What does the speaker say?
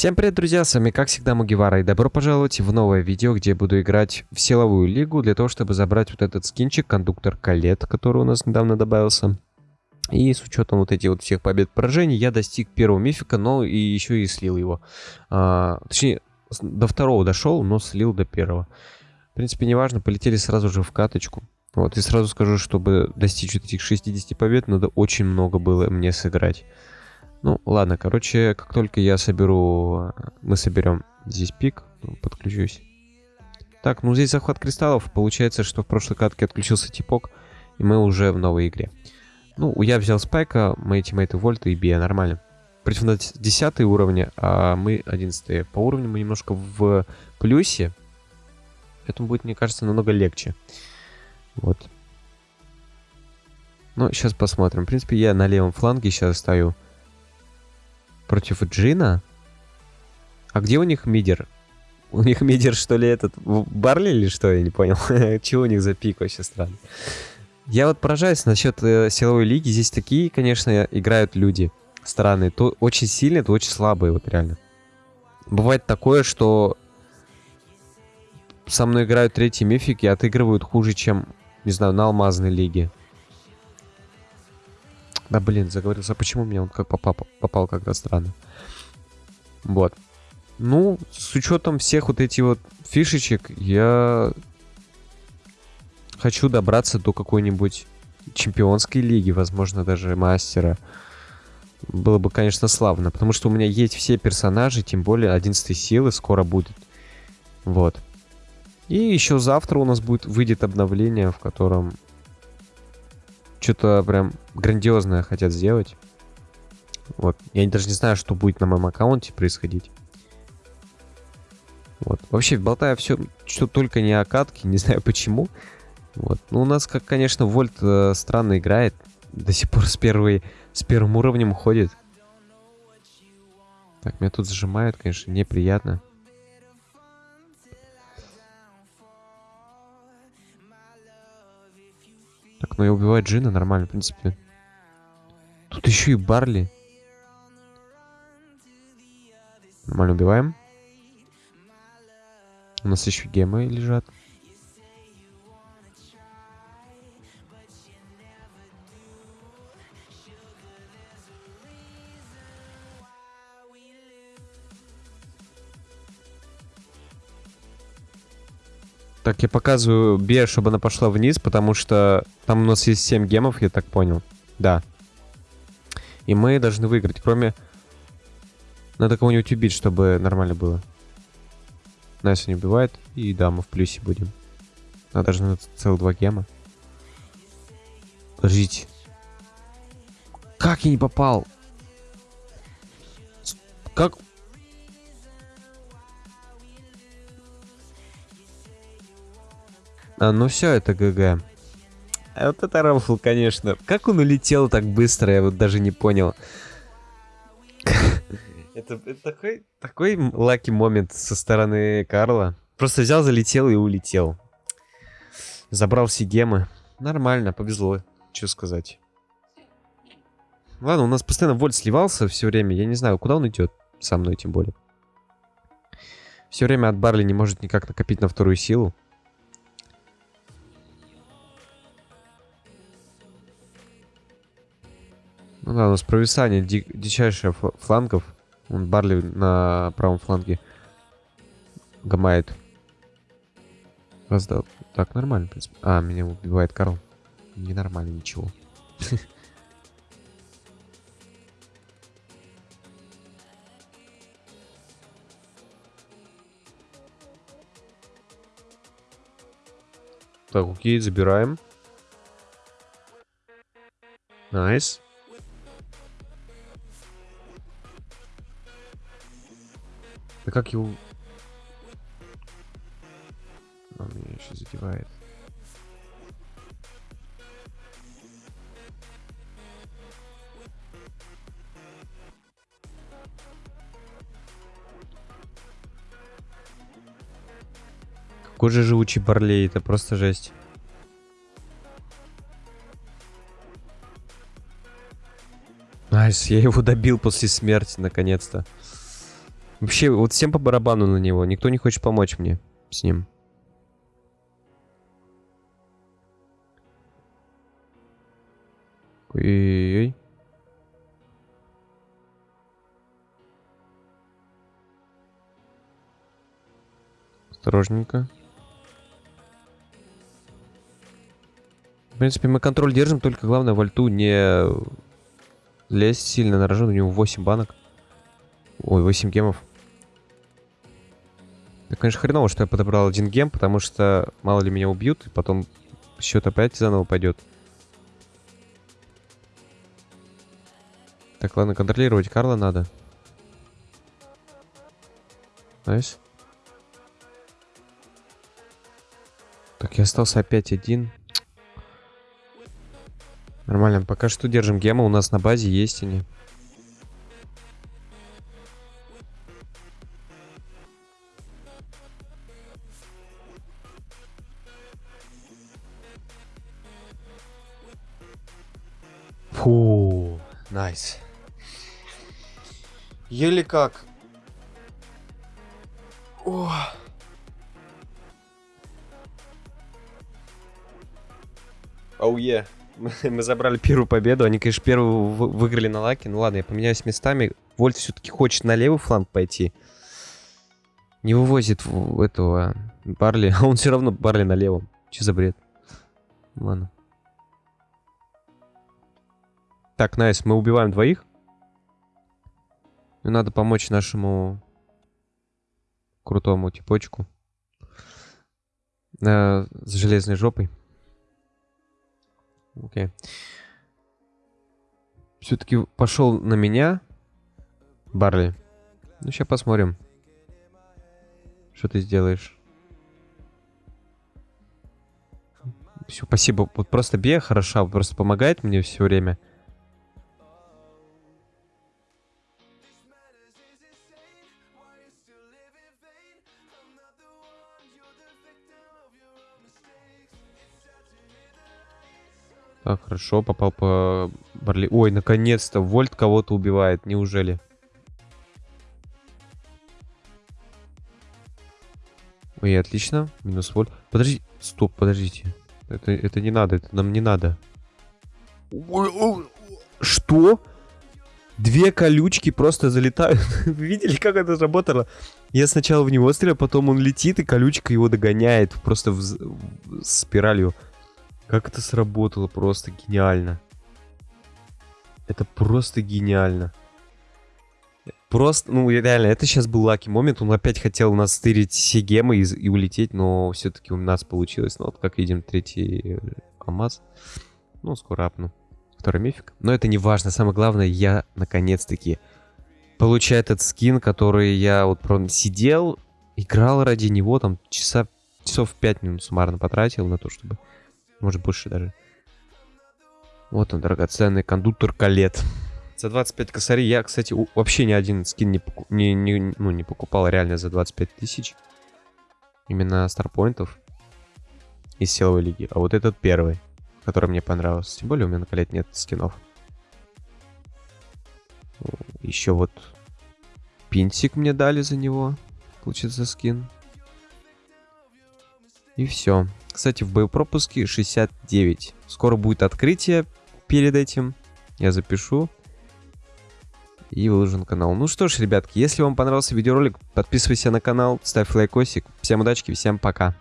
Всем привет, друзья, с вами как всегда Мугивара и добро пожаловать в новое видео, где буду играть в силовую лигу для того, чтобы забрать вот этот скинчик, кондуктор Калет, который у нас недавно добавился. И с учетом вот этих вот всех побед поражений я достиг первого мифика, но и еще и слил его. А, точнее, до второго дошел, но слил до первого. В принципе, неважно, полетели сразу же в каточку. Вот, и сразу скажу, чтобы достичь вот этих 60 побед, надо очень много было мне сыграть. Ну, ладно, короче, как только я соберу... Мы соберем здесь пик, ну, подключусь. Так, ну здесь захват кристаллов. Получается, что в прошлой катке отключился типок, и мы уже в новой игре. Ну, я взял спайка, мои тиммейты вольта и бия, нормально. Против нас 10 уровня, а мы 11 По уровню мы немножко в плюсе. Поэтому будет, мне кажется, намного легче. Вот. Ну, сейчас посмотрим. В принципе, я на левом фланге сейчас стою. Против Джина? А где у них мидер? У них мидер, что ли, этот... Барли или что? Я не понял. Чего у них за пик вообще странно. Я вот поражаюсь насчет э, силовой лиги. Здесь такие, конечно, играют люди странные. То очень сильные, то очень слабые, вот реально. Бывает такое, что со мной играют третьи мифики и отыгрывают хуже, чем, не знаю, на алмазной лиге. Да блин, заговорился. Почему мне он как попал, попал как-то странно? Вот. Ну, с учетом всех вот этих вот фишечек, я хочу добраться до какой-нибудь чемпионской лиги, возможно, даже мастера. Было бы, конечно, славно, потому что у меня есть все персонажи, тем более 11 силы скоро будет. Вот. И еще завтра у нас будет выйдет обновление, в котором что-то прям грандиозное хотят сделать. Вот. Я даже не знаю, что будет на моем аккаунте происходить. Вот. Вообще, болтаю все, что только не о катке, не знаю почему. Вот. Ну, у нас, как, конечно, Вольт э, странно играет. До сих пор с, первой, с первым уровнем ходит. Так, меня тут зажимают, конечно, неприятно. Ну и убивать Джина нормально, в принципе. Тут еще и Барли. Нормально убиваем. У нас еще гемы лежат. Так, я показываю Бе, чтобы она пошла вниз, потому что там у нас есть 7 гемов, я так понял. Да. И мы должны выиграть, кроме... Надо кого-нибудь убить, чтобы нормально было. Нас не убивает, и да, мы в плюсе будем. Надо даже целых два гема. Подождите. Как я не попал? Как... А, ну все, это GG. А вот это рофл, конечно. Как он улетел так быстро, я вот даже не понял. Это, это такой, такой lucky момент со стороны Карла. Просто взял, залетел и улетел. Забрал все гемы. Нормально, повезло. Что сказать. Ладно, у нас постоянно вольт сливался все время. Я не знаю, куда он идет. Со мной тем более. Все время от Барли не может никак накопить на вторую силу. Ну да, у нас провисание ди дичайшее флангов. Он Барли на правом фланге гамает. Раздал. Так, нормально, в принципе. А, меня убивает Карл. Ненормально, ничего. Так, окей, забираем. Nice. Nice. Да как его... Он меня еще задевает. Какой же живучий Барли, это просто жесть. Nice, я его добил после смерти, наконец-то. Вообще, вот всем по барабану на него. Никто не хочет помочь мне с ним. Ой-ой-ой. Осторожненько. В принципе, мы контроль держим, только главное в альту не лезть сильно на рожон. У него 8 банок. Ой, 8 гемов. Это, конечно, хреново, что я подобрал один гем, потому что мало ли меня убьют, и потом счет опять заново пойдет. Так, ладно, контролировать Карла надо. Nice. Так, я остался опять один. Нормально, пока что держим гема, у нас на базе есть они. Фу, nice. Еле как. О. Оу, oh, yeah. мы забрали первую победу. Они, конечно, первую выиграли на лаке. Ну ладно, я поменяюсь местами. Вольт все-таки хочет на левый фланг пойти. Не вывозит этого Барли. А он все равно Барли на левом. Че за бред? Ладно. Так, nice, мы убиваем двоих. И надо помочь нашему крутому типочку. Э, с железной жопой. Окей. Все-таки пошел на меня. Барли. Ну, сейчас посмотрим. Что ты сделаешь. Все, спасибо. Вот просто Бея хороша, просто помогает мне все время. Так, хорошо, попал по Барли. Ой, наконец-то, Вольт кого-то убивает, неужели? Ой, отлично, минус Вольт. Подожди, стоп, подождите. Это, это не надо, это нам не надо. Что? Две колючки просто залетают. Вы видели, как это работало? Я сначала в него стреляю, потом он летит, и колючка его догоняет. Просто в, в спиралью. Как это сработало, просто гениально. Это просто гениально. Просто, ну реально, это сейчас был лаки момент. Он опять хотел у нас стырить все гемы и, и улететь, но все-таки у нас получилось. Ну вот, как видим, третий алмаз. Ну, скоро апну. Второй мифик. Но это не важно. Самое главное, я наконец-таки получаю этот скин, который я вот прям сидел, играл ради него, там часа, часов 5 минут суммарно потратил на то, чтобы может больше даже. Вот он, драгоценный кондуктор Калет. За 25 косарей я, кстати, вообще ни один скин не, поку не, не, ну, не покупал реально за 25 тысяч. Именно старпоинтов из силовой лиги. А вот этот первый, который мне понравился. Тем более у меня на Калет нет скинов. Еще вот пинтик мне дали за него. Получится скин. И все. Кстати, в боепропуске 69. Скоро будет открытие перед этим. Я запишу. И выложу на канал. Ну что ж, ребятки, если вам понравился видеоролик, подписывайся на канал, ставь лайкосик. Всем удачи, всем пока.